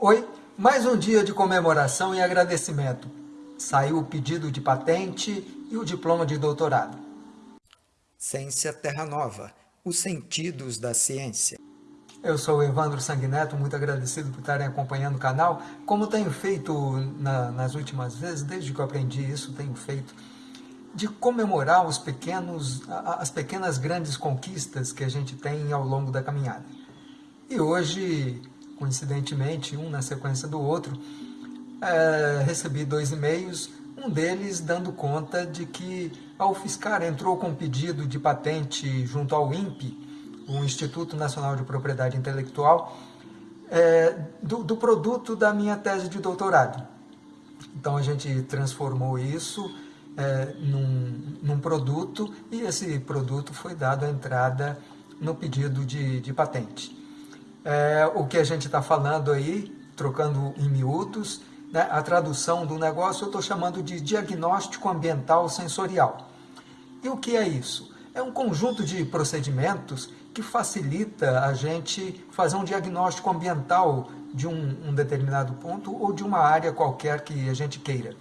Oi, mais um dia de comemoração e agradecimento. Saiu o pedido de patente e o diploma de doutorado. Ciência Terra Nova, os sentidos da ciência. Eu sou o Evandro Sanguineto, muito agradecido por estarem acompanhando o canal. Como tenho feito na, nas últimas vezes, desde que eu aprendi isso, tenho feito, de comemorar os pequenos, as pequenas grandes conquistas que a gente tem ao longo da caminhada. E hoje coincidentemente, um na sequência do outro, é, recebi dois e-mails, um deles dando conta de que a UFSCar entrou com um pedido de patente junto ao INPE, o Instituto Nacional de Propriedade Intelectual, é, do, do, produto da minha tese de doutorado. Então a gente transformou isso é, num, num, produto e esse produto foi dado a entrada no pedido de, de patente é, o que a gente está falando aí, trocando em miúdos, né, a tradução do negócio eu estou chamando de diagnóstico ambiental sensorial. E o que é isso? É um conjunto de procedimentos que facilita a gente fazer um diagnóstico ambiental de um, um determinado ponto ou de uma área qualquer que a gente queira.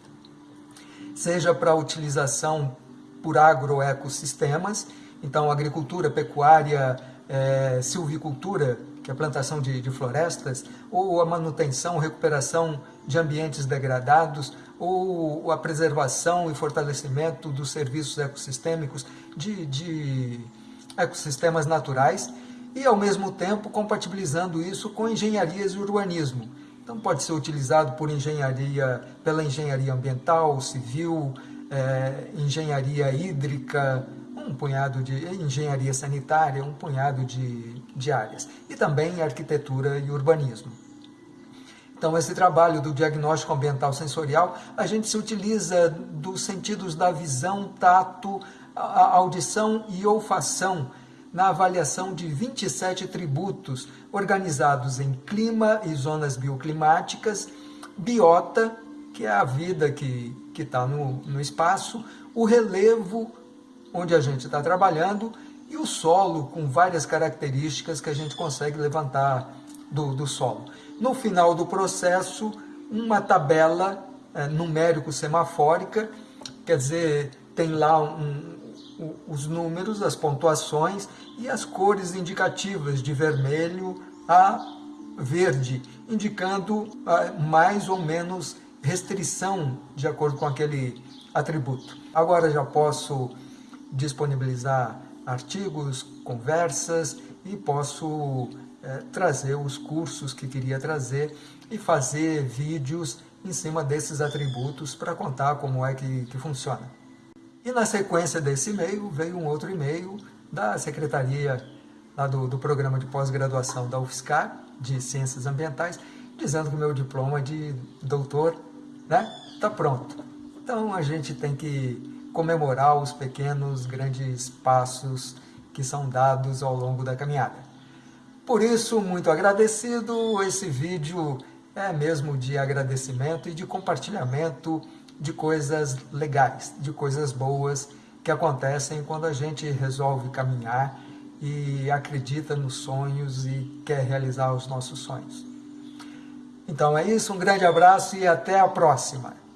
Seja para utilização por agroecossistemas, então agricultura, pecuária, é, silvicultura, que é a plantação de, de florestas, ou a manutenção, recuperação de ambientes degradados, ou a preservação e fortalecimento dos serviços ecossistêmicos de, de ecossistemas naturais, e ao mesmo tempo compatibilizando isso com engenharias e urbanismo. Então pode ser utilizado por engenharia, pela engenharia ambiental, civil, é, engenharia hídrica, um punhado de engenharia sanitária, um punhado de, de áreas, e também arquitetura e urbanismo. Então, esse trabalho do diagnóstico ambiental sensorial, a gente se utiliza dos sentidos da visão, tato, audição e olfação na avaliação de 27 tributos organizados em clima e zonas bioclimáticas, biota, que é a vida que está no, no espaço, o relevo, onde a gente está trabalhando, e o solo com várias características que a gente consegue levantar do, do solo. No final do processo, uma tabela é, numérico-semafórica, quer dizer, tem lá um, um, os números, as pontuações e as cores indicativas de vermelho a verde, indicando ah, mais ou menos restrição de acordo com aquele atributo. Agora já posso disponibilizar artigos, conversas e posso é, trazer os cursos que queria trazer e fazer vídeos em cima desses atributos para contar como é que, que funciona. E na sequência desse e-mail veio um outro e-mail da secretaria lá do, do programa de pós-graduação da UFSCar, de Ciências Ambientais, dizendo que o meu diploma de doutor está né, tá pronto. Então a gente tem que comemorar os pequenos, grandes passos que são dados ao longo da caminhada. Por isso, muito agradecido, esse vídeo é mesmo de agradecimento e de compartilhamento de coisas legais, de coisas boas que acontecem quando a gente resolve caminhar e acredita nos sonhos e quer realizar os nossos sonhos. Então é isso, um grande abraço e até a próxima!